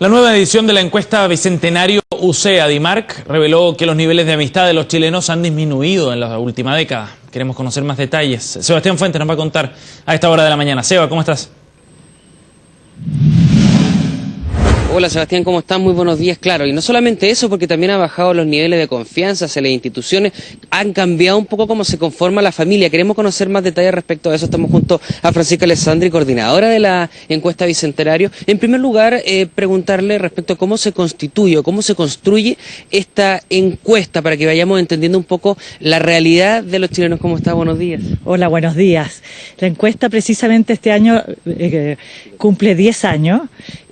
La nueva edición de la encuesta Bicentenario UCEA Dimarc reveló que los niveles de amistad de los chilenos han disminuido en la última década. Queremos conocer más detalles. Sebastián Fuentes nos va a contar a esta hora de la mañana. Seba, ¿cómo estás? Hola Sebastián, ¿cómo estás? Muy buenos días, claro. Y no solamente eso, porque también ha bajado los niveles de confianza hacia las instituciones, han cambiado un poco cómo se conforma la familia. Queremos conocer más detalles respecto a eso. Estamos junto a Francisca Alessandri, coordinadora de la encuesta Bicentenario. En primer lugar, eh, preguntarle respecto a cómo se constituye o cómo se construye esta encuesta para que vayamos entendiendo un poco la realidad de los chilenos. ¿Cómo está? Buenos días. Hola, buenos días. La encuesta precisamente este año eh, cumple 10 años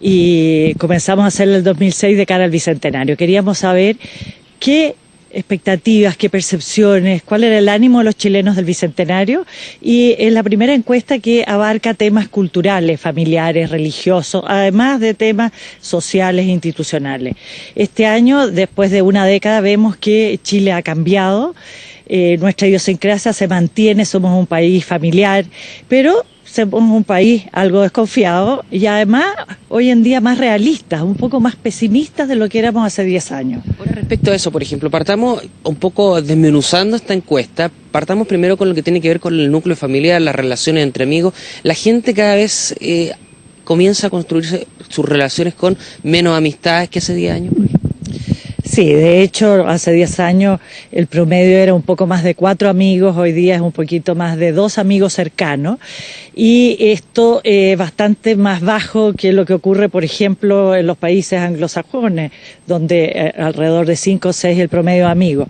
y comenzamos a hacerla en el 2006 de cara al Bicentenario. Queríamos saber qué expectativas, qué percepciones, cuál era el ánimo de los chilenos del Bicentenario y es la primera encuesta que abarca temas culturales, familiares, religiosos, además de temas sociales e institucionales. Este año, después de una década, vemos que Chile ha cambiado, eh, nuestra idiosincrasia se mantiene, somos un país familiar, pero somos un país algo desconfiado y además hoy en día más realistas, un poco más pesimistas de lo que éramos hace 10 años. respecto a eso, por ejemplo, partamos un poco desmenuzando esta encuesta, partamos primero con lo que tiene que ver con el núcleo familiar, las relaciones entre amigos. La gente cada vez eh, comienza a construirse sus relaciones con menos amistades que hace 10 años. Sí, de hecho, hace 10 años el promedio era un poco más de cuatro amigos, hoy día es un poquito más de dos amigos cercanos. Y esto es bastante más bajo que lo que ocurre, por ejemplo, en los países anglosajones, donde eh, alrededor de cinco o seis el promedio de amigos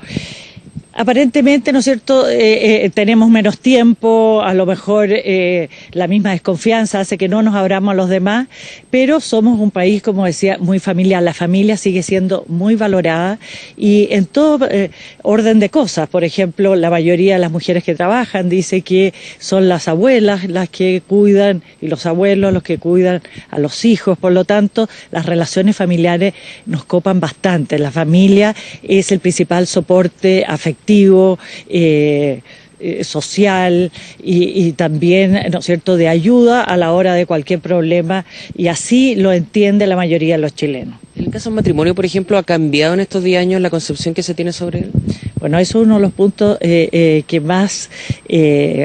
aparentemente, ¿no es cierto?, eh, eh, tenemos menos tiempo, a lo mejor eh, la misma desconfianza hace que no nos abramos a los demás, pero somos un país, como decía, muy familiar. La familia sigue siendo muy valorada y en todo orden de cosas. Por ejemplo, la mayoría de las mujeres que trabajan dice que son las abuelas las que cuidan y los abuelos los que cuidan a los hijos. Por lo tanto, las relaciones familiares nos copan bastante. La familia es el principal soporte afectivo eh, eh, social y, también, ¿no es cierto?, de ayuda a la hora de cualquier problema y así lo entiende la mayoría de los chilenos. ¿En el caso del matrimonio, por ejemplo, ha cambiado en estos 10 años la concepción que se tiene sobre él? Bueno, eso es uno de los puntos eh, que más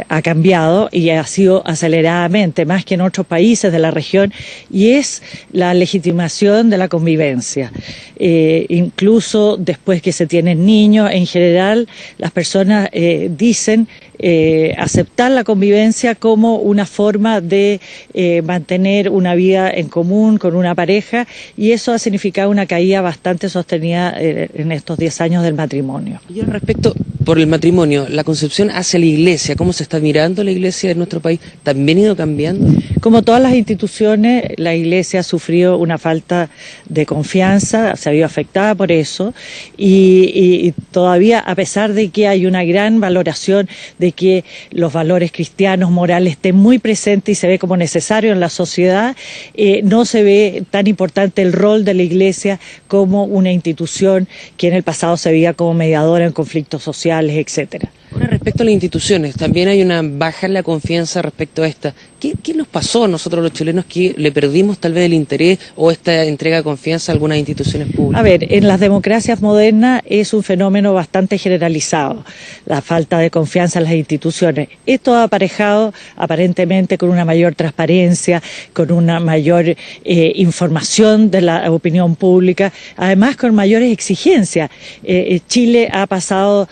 ha cambiado y ha sido aceleradamente, más que en otros países de la región, y es la legitimación de la convivencia. Incluso después que se tienen niños, en general, las personas dicen eh, aceptar la convivencia como una forma de eh, mantener una vida en común con una pareja y eso ha significado una caída bastante sostenida eh, en estos 10 años del matrimonio. Y respecto, por el matrimonio, la concepción hacia la iglesia, cómo se está mirando la iglesia en nuestro país, ¿también ha ido cambiando? Como todas las instituciones, la iglesia ha sufrido una falta de confianza, se ha visto afectada por eso y todavía, a pesar de que hay una gran valoración de que los valores cristianos, morales estén muy presentes y se ve como necesario en la sociedad, eh, no se ve tan importante el rol de la Iglesia como una institución que en el pasado se veía como mediadora en conflictos sociales, etcétera respecto a las instituciones, también hay una baja en la confianza respecto a esta. ¿Qué, nos pasó a nosotros los chilenos que le perdimos tal vez el interés o esta entrega de confianza a algunas instituciones públicas? A ver, en las democracias modernas es un fenómeno bastante generalizado, la falta de confianza en las instituciones. Esto ha aparejado aparentemente con una mayor transparencia, con una mayor eh, información de la opinión pública, además con mayores exigencias. Eh, eh, Chile ha pasado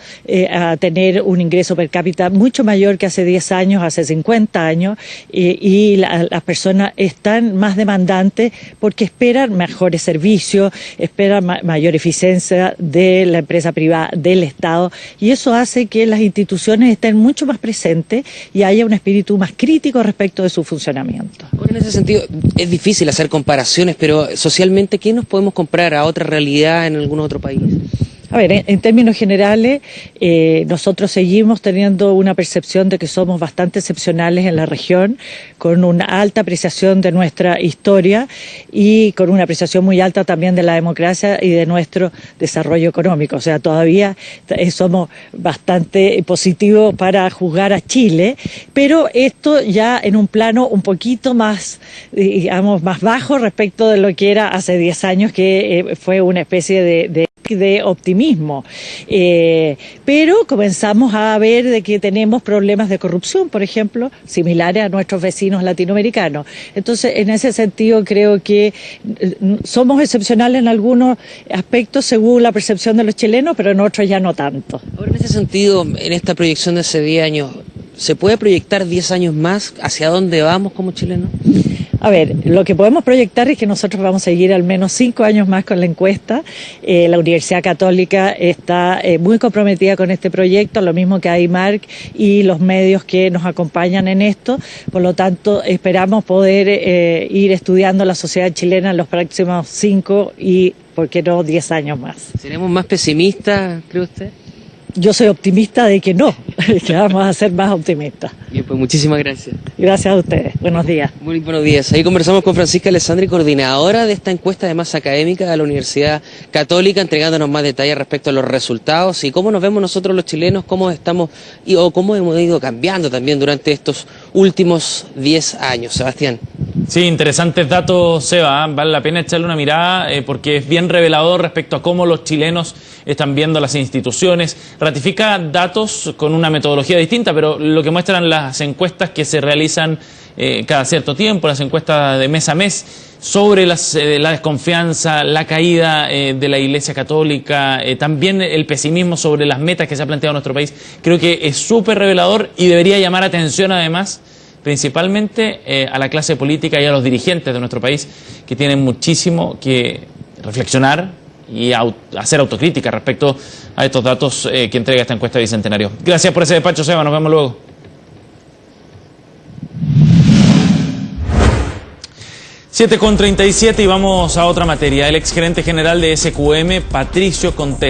a tener un ingreso per cápita mucho mayor que hace 10 años, hace 50 años, y las personas están más demandantes porque esperan mejores servicios, esperan mayor eficiencia de la empresa privada, del Estado, y eso hace que las instituciones estén mucho más presentes y haya un espíritu más crítico respecto de su funcionamiento. en ese sentido, es difícil hacer comparaciones, pero socialmente, ¿qué nos podemos comprar a otra realidad en algún otro país? A ver, en, términos generales, eh, nosotros seguimos teniendo una percepción de que somos bastante excepcionales en la región, con una alta apreciación de nuestra historia y con una apreciación muy alta también de la democracia y de nuestro desarrollo económico. O sea, todavía eh, somos bastante positivos para juzgar a Chile, pero esto ya en un plano un poquito más, digamos, más bajo respecto de lo que era hace 10 años, que eh, fue una especie de de optimismo. Eh, pero comenzamos a ver de que tenemos problemas de corrupción, por ejemplo, similares a nuestros vecinos latinoamericanos. Entonces, en ese sentido, creo que eh, somos excepcionales en algunos aspectos según la percepción de los chilenos, pero en otros ya no tanto. Ahora, en ese sentido, en esta proyección de hace 10 años, ¿se puede proyectar 10 años más hacia dónde vamos como chilenos? A ver, lo que podemos proyectar es que nosotros vamos a seguir al menos cinco años más con la encuesta. Eh, la Universidad Católica está eh, muy comprometida con este proyecto, lo mismo que AIMARC y los medios que nos acompañan en esto. Por lo tanto, esperamos poder eh, ir estudiando la sociedad chilena en los próximos cinco y, ¿por qué no, diez años más. ¿Seremos más pesimistas, cree usted? Yo soy optimista de que no, que vamos a ser más optimistas. Bien, pues muchísimas gracias. Gracias a ustedes. Buenos días. Muy buenos días. Ahí conversamos con Francisca Alessandri, coordinadora de esta encuesta de masa académica de la Universidad Católica, entregándonos más detalles respecto a los resultados y cómo nos vemos nosotros los chilenos, cómo estamos y, o cómo hemos ido cambiando también durante estos últimos 10 años. Sebastián. Sí, interesantes datos, Seba. ¿eh? Vale la pena echarle una mirada eh, porque es bien revelador respecto a cómo los chilenos están viendo las instituciones. Ratifica datos con una metodología distinta, pero lo que muestran las encuestas que se realizan eh, cada cierto tiempo, las encuestas de mes a mes, sobre las, eh, la desconfianza, la caída eh, de la Iglesia Católica, también el pesimismo sobre las metas que se ha planteado nuestro país, creo que es súper revelador y debería llamar atención además principalmente eh, a la clase política y a los dirigentes de nuestro país que tienen muchísimo que reflexionar y hacer autocrítica respecto a estos datos eh, que entrega esta encuesta Bicentenario. Gracias por ese despacho, Seba. Nos vemos luego. Siete con 37 y vamos a otra materia. El exgerente general de SQM, Patricio Contés.